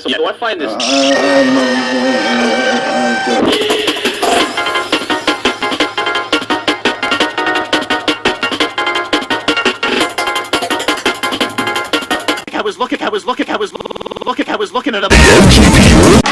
So yeah, do I find this? Uh, was looking, I was looking, I was looking, I was looking at a.